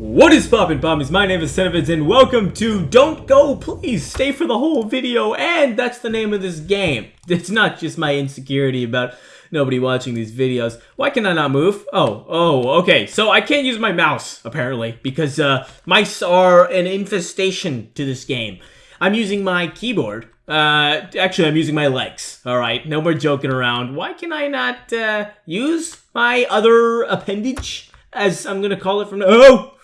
What is poppin' pommies? My name is Cenovids and welcome to Don't Go Please Stay for the whole video and that's the name of this game. It's not just my insecurity about nobody watching these videos. Why can I not move? Oh, oh, okay. So I can't use my mouse apparently because uh, mice are an infestation to this game. I'm using my keyboard. Uh, actually, I'm using my legs. All right, no more joking around. Why can I not uh, use my other appendage, as I'm gonna call it from now? Oh,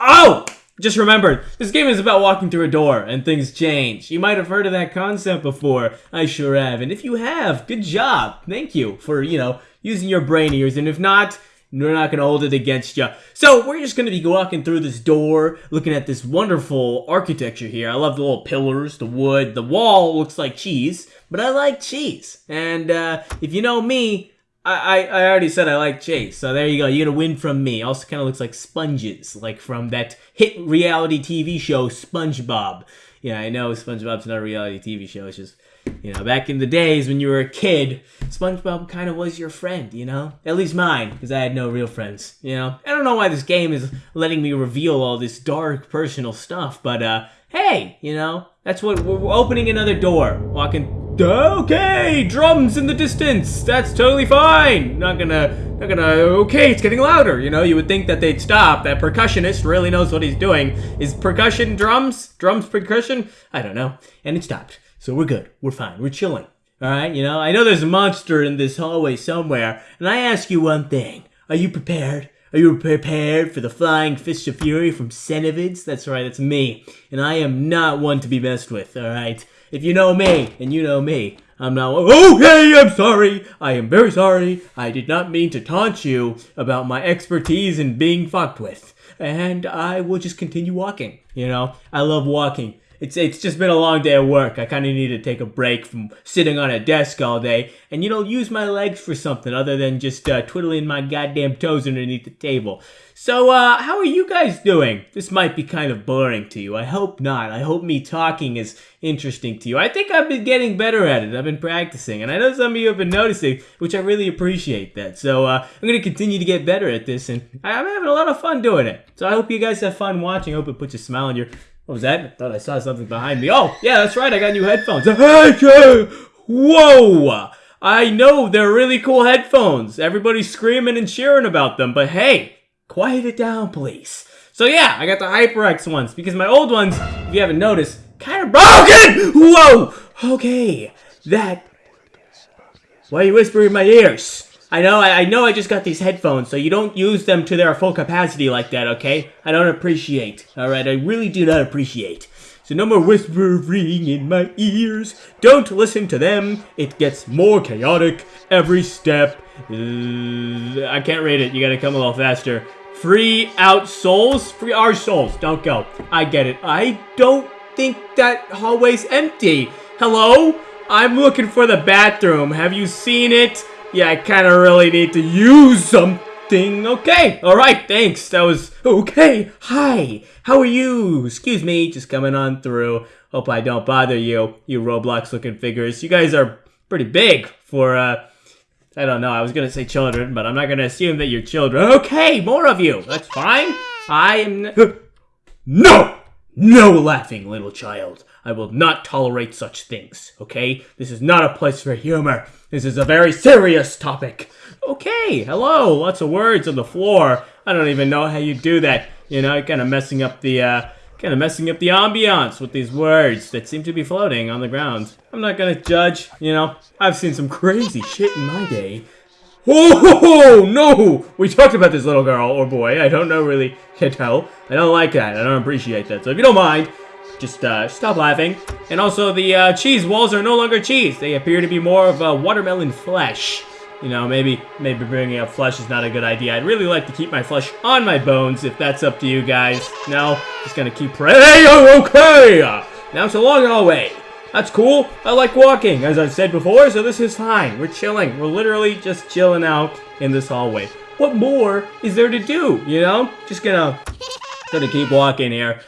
oh! Just remembered, this game is about walking through a door and things change. You might have heard of that concept before. I sure have. And if you have, good job. Thank you for, you know, using your brain ears. And if not, we're not going to hold it against you. So we're just going to be walking through this door, looking at this wonderful architecture here. I love the little pillars, the wood, the wall looks like cheese, but I like cheese. And uh, if you know me, I, I, already said I like Chase, so there you go. You're gonna win from me. Also, kind of looks like sponges, like from that hit reality TV show SpongeBob. Yeah, I know SpongeBob's not a reality TV show. It's just you know, back in the days when you were a kid, SpongeBob kind of was your friend, you know? At least mine, because I had no real friends, you know? I don't know why this game is letting me reveal all this dark personal stuff, but, uh, hey, you know, that's what, we're opening another door, walking, okay, drums in the distance, that's totally fine, not gonna, not gonna, okay, it's getting louder, you know? You would think that they'd stop, that percussionist really knows what he's doing. Is percussion drums? Drums percussion? I don't know. And it stopped. So we're good. We're fine. We're chilling. All right, you know, I know there's a monster in this hallway somewhere, and I ask you one thing. Are you prepared? Are you prepared for the flying fist of fury from Cenovids? That's right, that's me. And I am not one to be messed with, alright? If you know me, and you know me, I'm not, oh, hey, I'm sorry. I am very sorry. I did not mean to taunt you about my expertise in being fucked with. And I will just continue walking, you know? I love walking it's it's just been a long day of work. I kind of need to take a break from sitting on a desk all day and you know use my legs for something other than just uh, twiddling my goddamn toes underneath the table. So uh, how are you guys doing? This might be kind of boring to you. I hope not. I hope me talking is interesting to you. I think I've been getting better at it. I've been practicing and I know some of you have been noticing, which I really appreciate that. So uh, I'm going to continue to get better at this and I'm having a lot of fun doing it. So I hope you guys have fun watching. I hope it puts a smile on your what was that? I thought I saw something behind me. Oh, yeah, that's right. I got new headphones. Whoa! I know they're really cool headphones. Everybody's screaming and cheering about them, but hey, quiet it down, please. So yeah, I got the HyperX ones because my old ones, if you haven't noticed, kind of broken. Whoa! Okay, that. Why are you whispering in my ears? I know, I, I know I just got these headphones, so you don't use them to their full capacity like that, okay? I don't appreciate, alright? I really do not appreciate. So no more whispering in my ears. Don't listen to them. It gets more chaotic every step. I can't rate it. You gotta come a little faster. Free out souls? Free our souls. Don't go. I get it. I don't think that hallway's empty. Hello? I'm looking for the bathroom. Have you seen it? Yeah, I kind of really need to use something. Okay, alright, thanks. That was okay. Hi, how are you? Excuse me, just coming on through. Hope I don't bother you, you Roblox looking figures. You guys are pretty big for, uh, I don't know, I was gonna say children, but I'm not gonna assume that you're children. Okay, more of you. That's fine. I am. no! No laughing, little child. I will not tolerate such things, okay? This is not a place for humor. This is a very serious topic. Okay, hello, lots of words on the floor. I don't even know how you do that. You know, kind of messing up the, uh, kind of messing up the ambiance with these words that seem to be floating on the ground. I'm not gonna judge, you know. I've seen some crazy shit in my day. Oh, no! We talked about this little girl or boy. I don't know really. Can't tell. I don't like that. I don't appreciate that. So if you don't mind, just uh, stop laughing. And also, the uh, cheese walls are no longer cheese. They appear to be more of a watermelon flesh. You know, maybe maybe bringing up flesh is not a good idea. I'd really like to keep my flesh on my bones, if that's up to you guys. No, just gonna keep praying. Okay! Now it's a long hallway. That's cool. I like walking, as I've said before, so this is fine. We're chilling. We're literally just chilling out in this hallway. What more is there to do, you know? Just gonna, gonna keep walking here.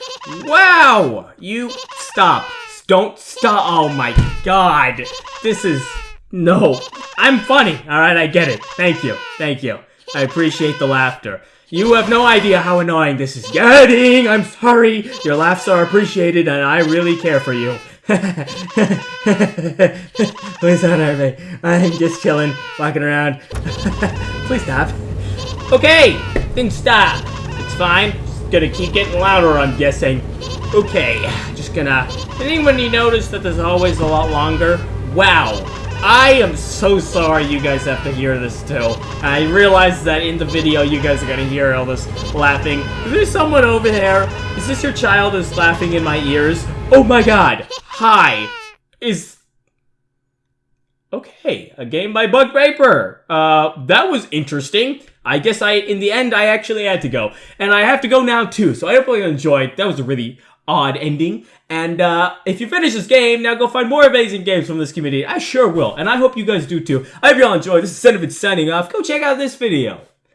Wow! You, stop. Don't stop. Oh my god. This is, no. I'm funny, alright? I get it. Thank you. Thank you. I appreciate the laughter. You have no idea how annoying this is getting. I'm sorry. Your laughs are appreciated and I really care for you. Please don't hurt me. I'm just chilling, walking around. Please stop. Okay, then stop. It's fine. Gonna keep getting louder, I'm guessing. Okay, just gonna... Anybody notice that there's always a lot longer? Wow. I am so sorry you guys have to hear this too. I realize that in the video you guys are gonna hear all this laughing. Is there someone over there? Is this your child who's laughing in my ears? Oh my god! Hi! Is... Okay, a game by Bug Vapor. Uh, that was interesting. I guess I, in the end, I actually had to go. And I have to go now too, so I hope you enjoyed. That was a really odd ending. And uh, if you finish this game, now go find more amazing games from this community. I sure will, and I hope you guys do too. I hope you all enjoyed. This is Cinnamon signing off. Go check out this video.